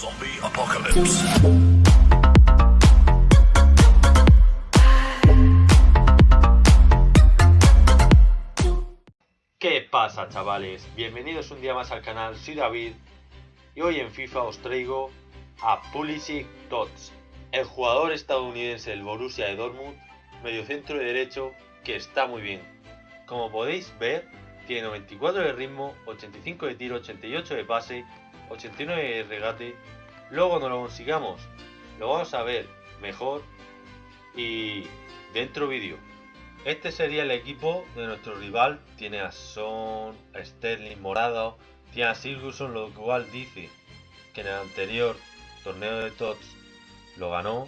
Zombie Apocalypse. ¿Qué pasa chavales? Bienvenidos un día más al canal, soy David y hoy en FIFA os traigo a Pulisic Tots, el jugador estadounidense del Borussia de Dortmund, mediocentro de derecho que está muy bien. Como podéis ver, tiene 94 de ritmo, 85 de tiro, 88 de pase, 89 de regate. Luego cuando lo consigamos, lo vamos a ver mejor y dentro vídeo. Este sería el equipo de nuestro rival. Tiene a Son, a Sterling Morado, tiene a Silverson, lo cual dice que en el anterior torneo de TOTS lo ganó.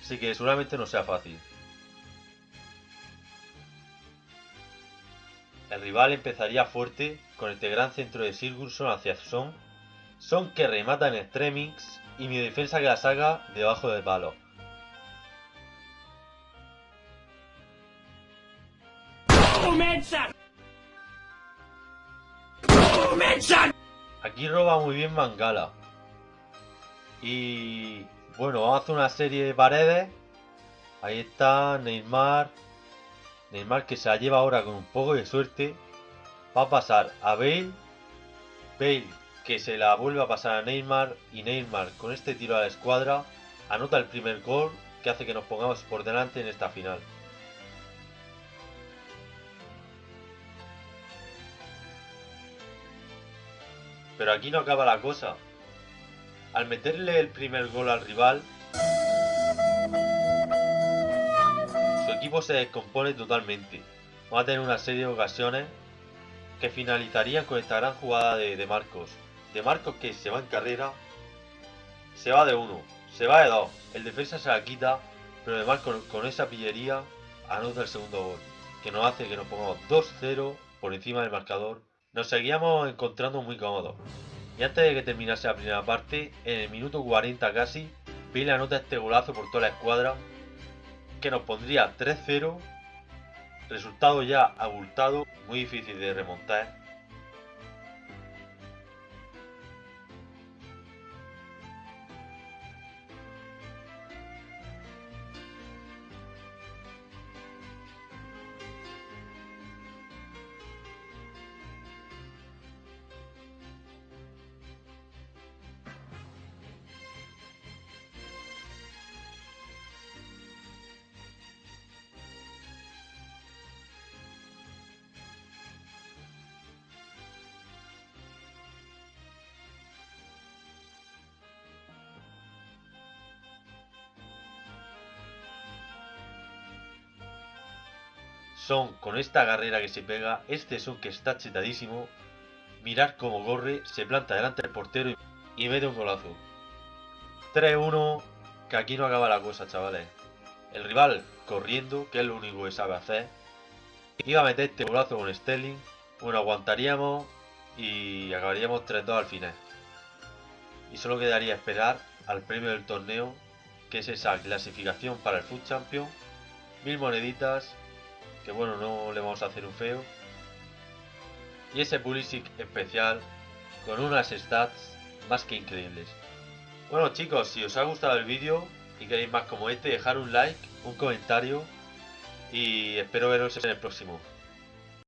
Así que seguramente no sea fácil. El rival empezaría fuerte con este gran centro de Sigurdsson hacia Son. Son que remata en extremix y mi defensa que la saca debajo del palo. Aquí roba muy bien Mangala. Y bueno, vamos a hacer una serie de paredes. Ahí está Neymar. Neymar que se la lleva ahora con un poco de suerte. Va a pasar a Bale. Bale que se la vuelve a pasar a Neymar. Y Neymar con este tiro a la escuadra anota el primer gol que hace que nos pongamos por delante en esta final. Pero aquí no acaba la cosa. Al meterle el primer gol al rival, equipo se descompone totalmente. Va a tener una serie de ocasiones que finalizarían con esta gran jugada de, Marcos. De Marcos que se va en carrera, se va de uno, se va de dos. El defensa se la quita, pero de Marcos con esa pillería anota el segundo gol. Que nos hace que nos pongamos 2-0 por encima del marcador nos seguíamos encontrando muy cómodos. Y antes de que terminase la primera parte, en el minuto 40 casi, vi la nota este golazo por toda la escuadra, que nos pondría 3-0, resultado ya abultado, muy difícil de remontar Son con esta carrera que se pega, este son que está chetadísimo. Mirar cómo corre, se planta delante del portero y mete un golazo. 3-1, que aquí no acaba la cosa, chavales. El rival corriendo, que es lo único que sabe hacer. Iba a meter este golazo con Sterling. Bueno, aguantaríamos y acabaríamos 3-2 al final. Y solo quedaría esperar al premio del torneo, que es esa clasificación para el Food Champion. Mil moneditas que bueno, no le vamos a hacer un feo. Y ese Pulisic especial con unas stats más que increíbles. Bueno chicos, si os ha gustado el vídeo y queréis más como este, dejar un like, un comentario y espero veros en el próximo.